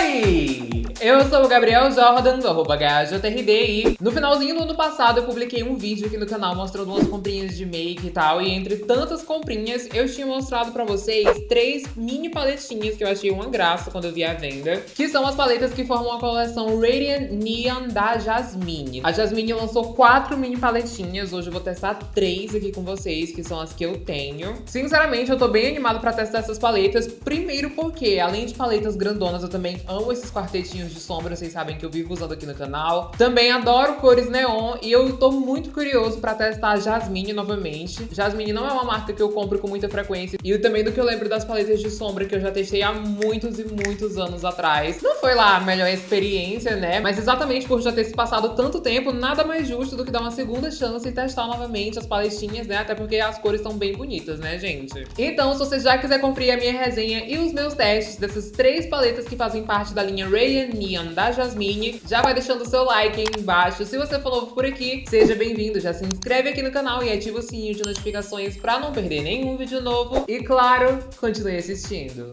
Oi! Eu sou o Gabriel Jordan, do arroba HJRD, e no finalzinho do ano passado eu publiquei um vídeo aqui no canal mostrando umas comprinhas de make e tal, e entre tantas comprinhas eu tinha mostrado pra vocês três mini paletinhas que eu achei uma graça quando eu vi a venda, que são as paletas que formam a coleção Radiant Neon da Jasmine. A Jasmine lançou quatro mini paletinhas, hoje eu vou testar três aqui com vocês, que são as que eu tenho. Sinceramente, eu tô bem animado pra testar essas paletas, primeiro porque, além de paletas grandonas, eu também amo esses quartetinhos de sombra, vocês sabem que eu vivo usando aqui no canal. Também adoro cores neon e eu tô muito curioso pra testar a Jasmine novamente. Jasmine não é uma marca que eu compro com muita frequência e também do que eu lembro das paletas de sombra que eu já testei há muitos e muitos anos atrás. Não foi lá a melhor experiência, né? Mas exatamente por já ter se passado tanto tempo, nada mais justo do que dar uma segunda chance e testar novamente as paletinhas, né? Até porque as cores estão bem bonitas, né, gente? Então, se você já quiser conferir a minha resenha e os meus testes dessas três paletas que fazem parte da linha Ray Neon da Jasmine. Já vai deixando o seu like aí embaixo. Se você for novo por aqui, seja bem-vindo. Já se inscreve aqui no canal e ativa o sininho de notificações para não perder nenhum vídeo novo. E claro, continue assistindo.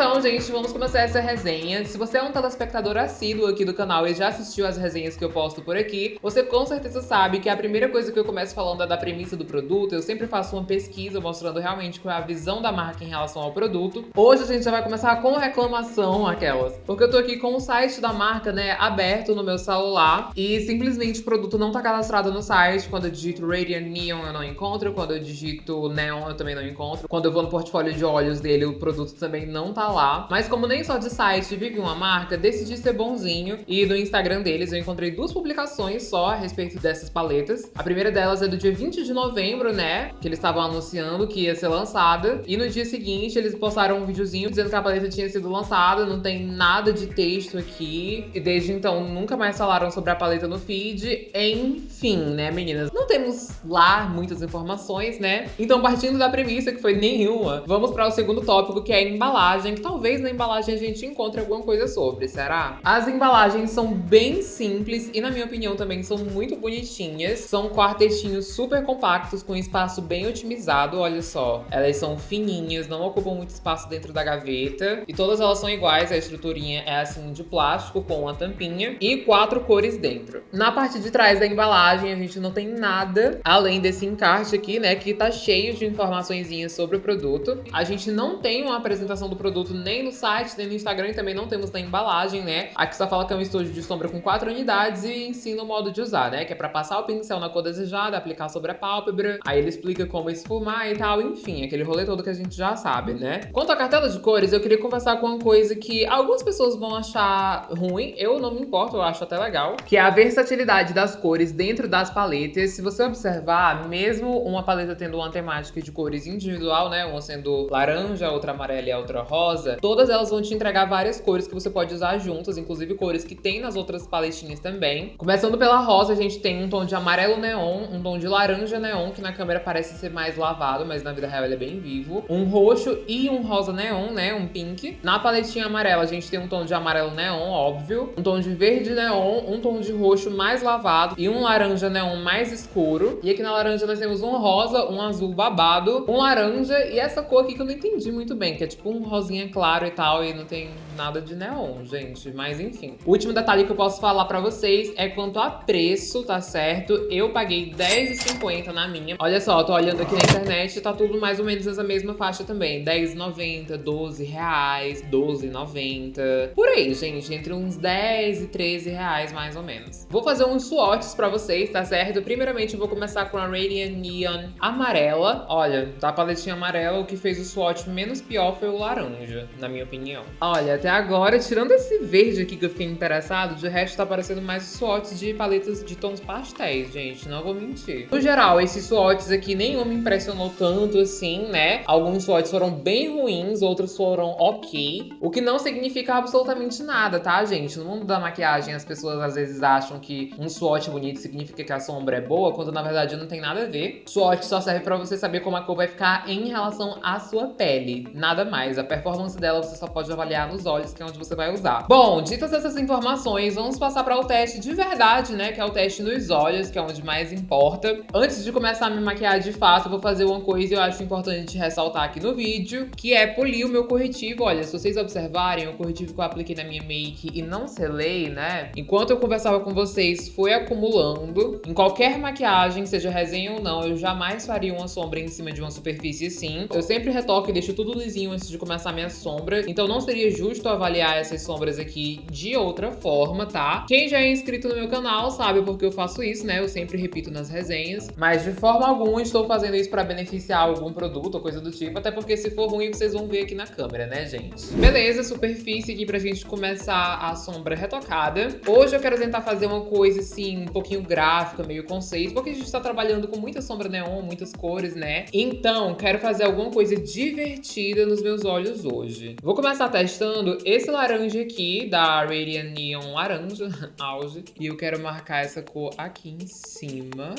Então, gente, vamos começar essa resenha. Se você é um telespectador assíduo aqui do canal e já assistiu as resenhas que eu posto por aqui, você com certeza sabe que a primeira coisa que eu começo falando é da premissa do produto. Eu sempre faço uma pesquisa mostrando realmente qual é a visão da marca em relação ao produto. Hoje a gente já vai começar com reclamação, aquelas. Porque eu tô aqui com o site da marca, né, aberto no meu celular e simplesmente o produto não tá cadastrado no site. Quando eu digito Radiant Neon eu não encontro, quando eu digito Neon eu também não encontro. Quando eu vou no portfólio de olhos dele, o produto também não tá lá. Mas como nem só de site vive uma marca, decidi ser bonzinho. E no Instagram deles eu encontrei duas publicações só a respeito dessas paletas. A primeira delas é do dia 20 de novembro, né? Que eles estavam anunciando que ia ser lançada. E no dia seguinte eles postaram um videozinho dizendo que a paleta tinha sido lançada. Não tem nada de texto aqui. E desde então nunca mais falaram sobre a paleta no feed. Enfim, né, meninas? Não temos lá muitas informações, né? Então partindo da premissa que foi nenhuma, vamos para o segundo tópico que é a embalagem, talvez na embalagem a gente encontre alguma coisa sobre, será? As embalagens são bem simples e, na minha opinião, também são muito bonitinhas. São quartetinhos super compactos com espaço bem otimizado, olha só. Elas são fininhas, não ocupam muito espaço dentro da gaveta. E todas elas são iguais, a estruturinha é assim de plástico com a tampinha e quatro cores dentro. Na parte de trás da embalagem a gente não tem nada além desse encarte aqui, né, que tá cheio de informações sobre o produto. A gente não tem uma apresentação do produto nem no site, nem no Instagram e também não temos na embalagem, né? Aqui só fala que é um estúdio de sombra com quatro unidades e ensina o modo de usar, né? Que é pra passar o pincel na cor desejada, aplicar sobre a pálpebra, aí ele explica como esfumar e tal, enfim, aquele rolê todo que a gente já sabe, né? Quanto à cartela de cores, eu queria conversar com uma coisa que algumas pessoas vão achar ruim, eu não me importo, eu acho até legal, que é a versatilidade das cores dentro das paletas. Se você observar, mesmo uma paleta tendo uma temática de cores individual, né? Uma sendo laranja, outra amarela e outra rosa, rosa, todas elas vão te entregar várias cores que você pode usar juntas, inclusive cores que tem nas outras paletinhas também. Começando pela rosa, a gente tem um tom de amarelo neon, um tom de laranja neon, que na câmera parece ser mais lavado, mas na vida real ele é bem vivo. Um roxo e um rosa neon, né, um pink. Na paletinha amarela, a gente tem um tom de amarelo neon, óbvio. Um tom de verde neon, um tom de roxo mais lavado e um laranja neon mais escuro. E aqui na laranja nós temos um rosa, um azul babado, um laranja e essa cor aqui que eu não entendi muito bem, que é tipo um rosinha claro claro e tal, e não tem nada de neon, gente. Mas enfim. O último detalhe que eu posso falar pra vocês é quanto a preço, tá certo? Eu paguei R$10,50 na minha. Olha só, tô olhando aqui na internet, tá tudo mais ou menos nessa mesma faixa também. R$10,90, R$12,00, R$12,90. Por aí, gente, entre uns 10 e 13 reais mais ou menos. Vou fazer uns swatches pra vocês, tá certo? Primeiramente eu vou começar com a Radiant Neon amarela. Olha, tá a paletinha amarela, o que fez o swatch menos pior foi o laranja na minha opinião. Olha, até agora, tirando esse verde aqui que eu fiquei interessado, de resto tá parecendo mais swatches de paletas de tons pastéis, gente, não vou mentir. No geral, esses swatches aqui nenhum me impressionou tanto assim, né? Alguns swatches foram bem ruins, outros foram ok, o que não significa absolutamente nada, tá, gente? No mundo da maquiagem, as pessoas às vezes acham que um swatch bonito significa que a sombra é boa, quando na verdade não tem nada a ver. Swatch só serve pra você saber como a cor vai ficar em relação à sua pele, nada mais. A performance dela você só pode de avaliar nos olhos, que é onde você vai usar. Bom, ditas essas informações, vamos passar para o teste de verdade, né? Que é o teste nos olhos, que é onde mais importa. Antes de começar a me maquiar de fato, eu vou fazer uma coisa que eu acho importante ressaltar aqui no vídeo, que é polir o meu corretivo. Olha, se vocês observarem, o corretivo que eu apliquei na minha make e não selei, né? Enquanto eu conversava com vocês, foi acumulando. Em qualquer maquiagem, seja resenha ou não, eu jamais faria uma sombra em cima de uma superfície assim. Eu sempre retoco e deixo tudo lisinho antes de começar a minha sombra. Então não seria justo avaliar essas sombras aqui de outra forma, tá? Quem já é inscrito no meu canal sabe porque eu faço isso, né? Eu sempre repito nas resenhas. Mas de forma alguma estou fazendo isso para beneficiar algum produto ou coisa do tipo. Até porque se for ruim, vocês vão ver aqui na câmera, né, gente? Beleza, superfície aqui pra gente começar a sombra retocada. Hoje eu quero tentar fazer uma coisa assim, um pouquinho gráfica, meio conceito. Porque a gente tá trabalhando com muita sombra neon, muitas cores, né? Então, quero fazer alguma coisa divertida nos meus olhos hoje. Vou começar testando esse laranja aqui, da Radiant Neon Laranja, Auge. E eu quero marcar essa cor aqui em cima.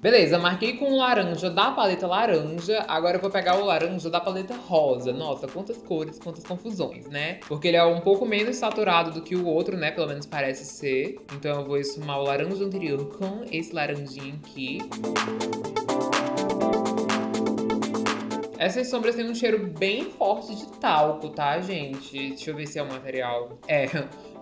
Beleza, marquei com o laranja da paleta laranja. Agora eu vou pegar o laranja da paleta rosa. Nossa, quantas cores, quantas confusões, né? Porque ele é um pouco menos saturado do que o outro, né? Pelo menos parece ser. Então eu vou esfumar o laranja anterior com esse laranjinho aqui. Essas sombras têm um cheiro bem forte de talco, tá, gente? Deixa eu ver se é o material. É,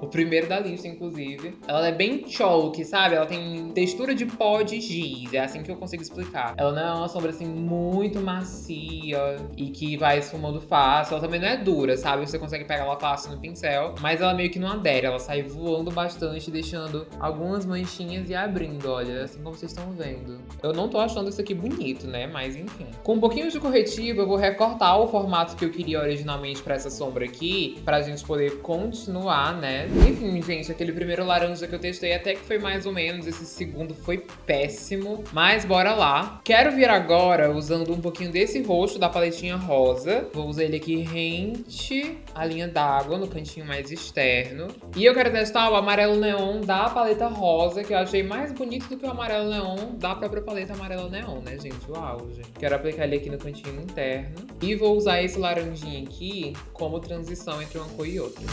o primeiro da lista, inclusive. Ela é bem chalk, sabe? Ela tem textura de pó de giz, é assim que eu consigo explicar. Ela não é uma sombra, assim, muito macia e que vai esfumando fácil. Ela também não é dura, sabe? Você consegue pegar ela fácil no pincel, mas ela meio que não adere. Ela sai voando bastante, deixando algumas manchinhas e abrindo, olha, assim como vocês estão vendo. Eu não tô achando isso aqui bonito, né? Mas enfim. Com um pouquinho de corretivo, eu vou recortar o formato que eu queria originalmente pra essa sombra aqui, pra gente poder continuar, né? Enfim, gente, aquele primeiro laranja que eu testei até que foi mais ou menos, esse segundo foi péssimo, mas bora lá. Quero vir agora usando um pouquinho desse roxo da paletinha rosa. Vou usar ele aqui rente a linha d'água no cantinho mais externo. E eu quero testar o amarelo neon da paleta rosa, que eu achei mais bonito do que o amarelo neon da própria paleta amarelo neon, né, gente? Uau, gente. Quero aplicar ele aqui no cantinho interno. E vou usar esse laranjinho aqui como transição entre uma cor e outra.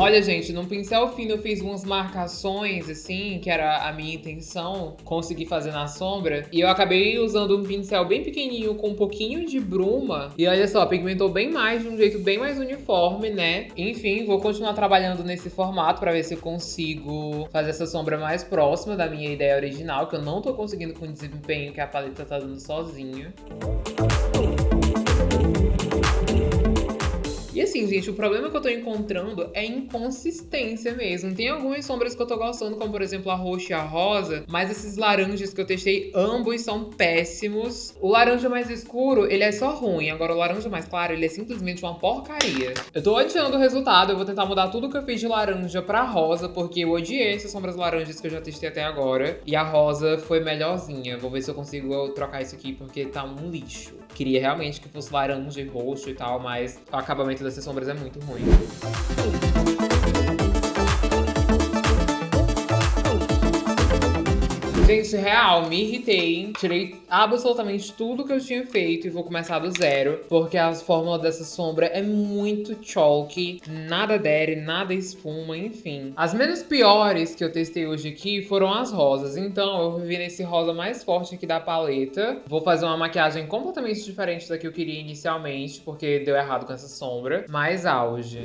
Olha, gente, no pincel fino eu fiz umas marcações, assim, que era a minha intenção conseguir fazer na sombra. E eu acabei usando um pincel bem pequenininho com um pouquinho de bruma. E olha só, pigmentou bem mais, de um jeito bem mais uniforme, né? Enfim, vou continuar trabalhando nesse formato pra ver se eu consigo fazer essa sombra mais próxima da minha ideia original, que eu não tô conseguindo com o desempenho que a paleta tá dando sozinha. Assim, gente, o problema que eu tô encontrando é inconsistência mesmo. Tem algumas sombras que eu tô gostando, como por exemplo a roxa e a rosa, mas esses laranjas que eu testei, ambos são péssimos. O laranja mais escuro, ele é só ruim. Agora o laranja mais claro, ele é simplesmente uma porcaria. Eu tô odiando o resultado, eu vou tentar mudar tudo que eu fiz de laranja pra rosa, porque eu odiei essas sombras laranjas que eu já testei até agora. E a rosa foi melhorzinha. Vou ver se eu consigo trocar isso aqui, porque tá um lixo. Queria realmente que fosse laranja e roxo e tal, mas o acabamento dessas sombras é muito ruim. Gente, real, me irritei. Tirei absolutamente tudo que eu tinha feito e vou começar do zero. Porque a fórmula dessa sombra é muito chalky. Nada adere, nada espuma, enfim. As menos piores que eu testei hoje aqui foram as rosas. Então eu vim nesse rosa mais forte aqui da paleta. Vou fazer uma maquiagem completamente diferente da que eu queria inicialmente. Porque deu errado com essa sombra. Mais auge.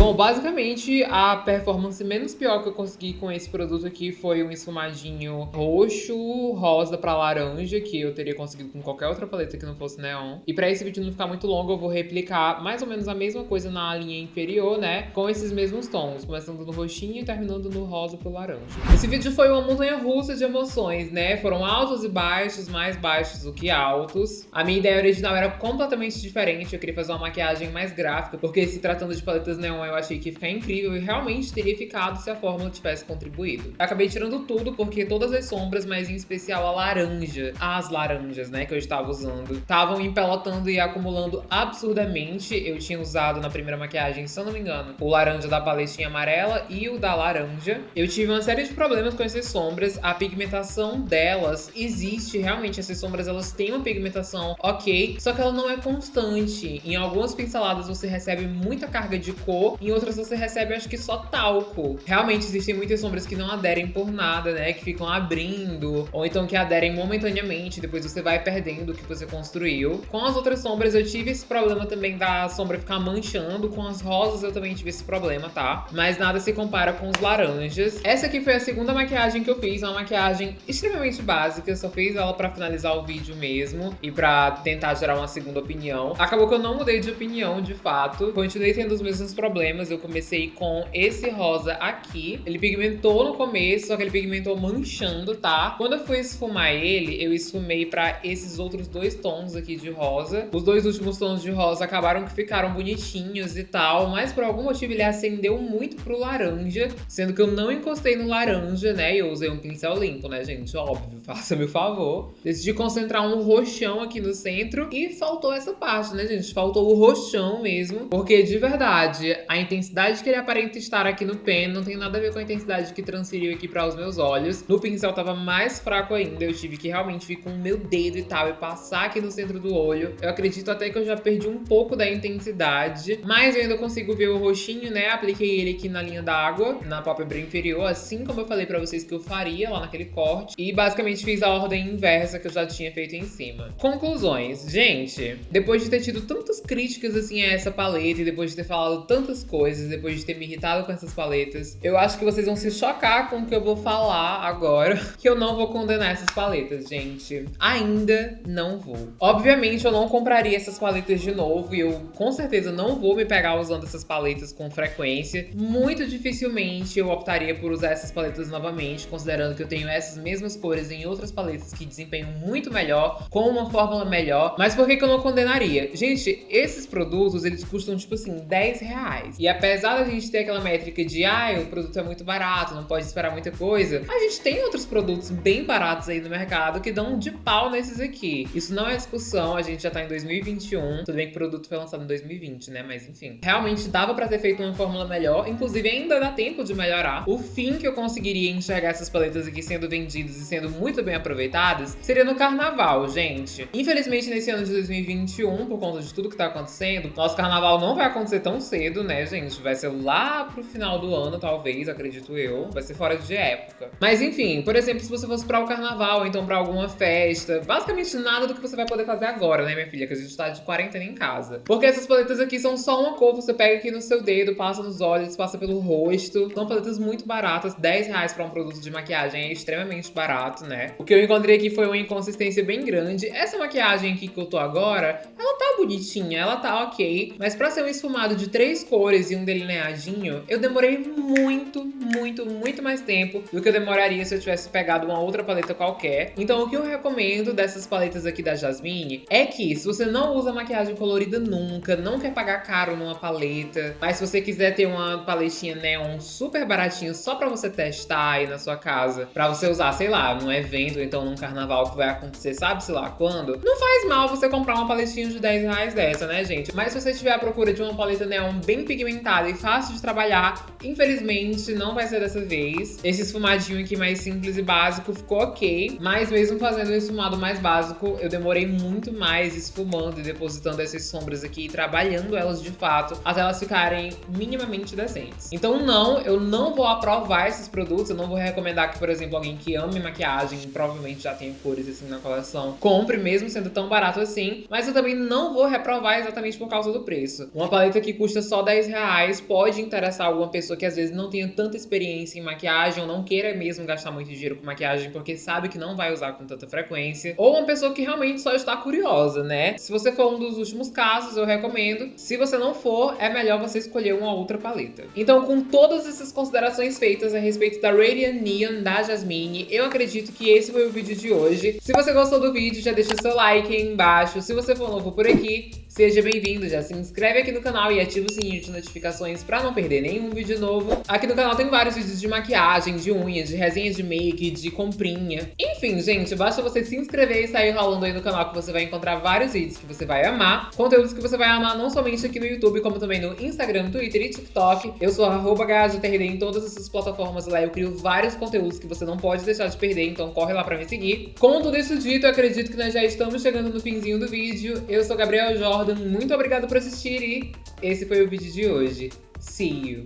Bom, basicamente, a performance menos pior que eu consegui com esse produto aqui foi um esfumadinho roxo, rosa pra laranja, que eu teria conseguido com qualquer outra paleta que não fosse neon. E pra esse vídeo não ficar muito longo, eu vou replicar mais ou menos a mesma coisa na linha inferior, né? Com esses mesmos tons, começando no roxinho e terminando no rosa pro laranja. Esse vídeo foi uma montanha russa de emoções, né? Foram altos e baixos, mais baixos do que altos. A minha ideia original era completamente diferente, eu queria fazer uma maquiagem mais gráfica, porque se tratando de paletas neon opinião, eu achei que ia ficar incrível e realmente teria ficado se a fórmula tivesse contribuído. Acabei tirando tudo porque todas as sombras, mas em especial a laranja, as laranjas, né, que eu estava usando, estavam empelotando e acumulando absurdamente. Eu tinha usado na primeira maquiagem, se eu não me engano, o laranja da paletinha amarela e o da laranja. Eu tive uma série de problemas com essas sombras. A pigmentação delas existe, realmente, essas sombras elas têm uma pigmentação ok, só que ela não é constante. Em algumas pinceladas você recebe muita carga de cor, em outras você recebe acho que só talco. Realmente existem muitas sombras que não aderem por nada, né? Que ficam abrindo, ou então que aderem momentaneamente, depois você vai perdendo o que você construiu. Com as outras sombras eu tive esse problema também da sombra ficar manchando, com as rosas eu também tive esse problema, tá? Mas nada se compara com os laranjas. Essa aqui foi a segunda maquiagem que eu fiz, uma maquiagem extremamente básica, só fiz ela pra finalizar o vídeo mesmo e pra tentar gerar uma segunda opinião. Acabou que eu não mudei de opinião, de fato. Continuei tendo os mesmos problemas. Eu comecei com esse rosa aqui. Ele pigmentou no começo, só que ele pigmentou manchando, tá? Quando eu fui esfumar ele, eu esfumei pra esses outros dois tons aqui de rosa. Os dois últimos tons de rosa acabaram que ficaram bonitinhos e tal, mas por algum motivo ele acendeu muito pro laranja, sendo que eu não encostei no laranja, né? E eu usei um pincel limpo, né, gente? Óbvio, faça-me o favor. Decidi concentrar um roxão aqui no centro e faltou essa parte, né, gente? Faltou o roxão mesmo, porque de verdade, a intensidade que ele aparenta estar aqui no pen não tem nada a ver com a intensidade que transferiu aqui para os meus olhos. No pincel tava mais fraco ainda, eu tive que realmente vir com o meu dedo e tal e passar aqui no centro do olho. Eu acredito até que eu já perdi um pouco da intensidade, mas eu ainda consigo ver o roxinho, né? Apliquei ele aqui na linha d'água, na pálpebra inferior, assim como eu falei pra vocês que eu faria lá naquele corte. E basicamente fiz a ordem inversa que eu já tinha feito em cima. Conclusões. Gente, depois de ter tido tantas críticas assim a essa paleta e depois de ter falado tantas coisas, depois de ter me irritado com essas paletas, eu acho que vocês vão se chocar com o que eu vou falar agora, que eu não vou condenar essas paletas, gente. Ainda não vou. Obviamente eu não compraria essas paletas de novo e eu com certeza não vou me pegar usando essas paletas com frequência. Muito dificilmente eu optaria por usar essas paletas novamente, considerando que eu tenho essas mesmas cores em outras paletas que desempenham muito melhor, com uma fórmula melhor. Mas por que, que eu não condenaria? Gente, esses produtos, eles custam tipo assim, 10 reais. E apesar da gente ter aquela métrica de, ah, o produto é muito barato, não pode esperar muita coisa, a gente tem outros produtos bem baratos aí no mercado que dão de pau nesses aqui. Isso não é discussão, a gente já tá em 2021, tudo bem que o produto foi lançado em 2020, né? Mas enfim, realmente dava pra ter feito uma fórmula melhor, inclusive ainda dá tempo de melhorar. O fim que eu conseguiria enxergar essas paletas aqui sendo vendidas e sendo muito bem aproveitadas seria no carnaval, gente. Infelizmente, nesse ano de 2021, por conta de tudo que tá acontecendo, nosso carnaval não vai acontecer tão cedo, né, gente? Vai ser lá pro final do ano, talvez, acredito eu. Vai ser fora de época. Mas enfim, por exemplo, se você fosse para o carnaval, então pra alguma festa, basicamente nada do que você vai poder fazer agora, né, minha filha? Que a gente tá de quarentena em casa. Porque essas paletas aqui são só uma cor, você pega aqui no seu dedo, passa nos olhos, passa pelo rosto. São paletas muito baratas, 10 reais pra um produto de maquiagem é extremamente barato, né? O que eu encontrei aqui foi uma inconsistência bem grande. Essa maquiagem aqui que eu tô agora, ela tá bonitinha, ela tá ok, mas pra ser um esfumado de três cores e um delineadinho, eu demorei muito, muito, muito mais tempo do que eu demoraria se eu tivesse pegado uma outra paleta qualquer. Então o que eu recomendo dessas paletas aqui da Jasmine é que se você não usa maquiagem colorida nunca, não quer pagar caro numa paleta, mas se você quiser ter uma paletinha neon super baratinha só pra você testar aí na sua casa, pra você usar, sei lá, num evento ou então num carnaval que vai acontecer, sabe-se lá quando, não faz mal você comprar uma paletinha de 10 reais dessa, né, gente? Mas se você estiver à procura de uma paleta neon bem pigmentada e fácil de trabalhar, infelizmente não vai ser dessa vez. Esse esfumadinho aqui mais simples e básico ficou ok, mas mesmo fazendo o esfumado mais básico, eu demorei muito mais esfumando e depositando essas sombras aqui e trabalhando elas de fato, até elas ficarem minimamente decentes. Então não, eu não vou aprovar esses produtos, eu não vou recomendar que, por exemplo, alguém que ame maquiagem, provavelmente já tem cores assim na coleção, compre mesmo sendo tão barato assim, mas eu também não vou reprovar exatamente por causa do preço. Uma paleta que custa só 10 reais pode interessar alguma pessoa que às vezes não tenha tanta experiência em maquiagem ou não queira mesmo gastar muito dinheiro com maquiagem porque sabe que não vai usar com tanta frequência, ou uma pessoa que realmente só está curiosa, né? Se você for um dos últimos casos, eu recomendo. Se você não for, é melhor você escolher uma outra paleta. Então, com todas essas considerações feitas a respeito da Radiant Neon da Jasmine, eu acredito que esse foi o vídeo de hoje. Se você gostou do vídeo, já deixa seu like aí embaixo. Se você for novo por aqui, seja bem-vindo, já se inscreve aqui no canal e ativa o sininho de notificações pra não perder nenhum vídeo novo. Aqui no canal tem vários vídeos de maquiagem, de unha, de resenha de make, de comprinha. Enfim, gente, basta você se inscrever e sair rolando aí no canal que você vai encontrar vários vídeos que você vai amar. Conteúdos que você vai amar não somente aqui no YouTube, como também no Instagram, Twitter e TikTok. Eu sou arroba em todas essas plataformas lá. Eu crio vários conteúdos que você não pode deixar de perder, então corre lá pra me seguir. Com tudo isso dito, acredito que nós já estamos chegando no finzinho do vídeo. Eu sou Gabriel muito obrigado por assistir e esse foi o vídeo de hoje. See you!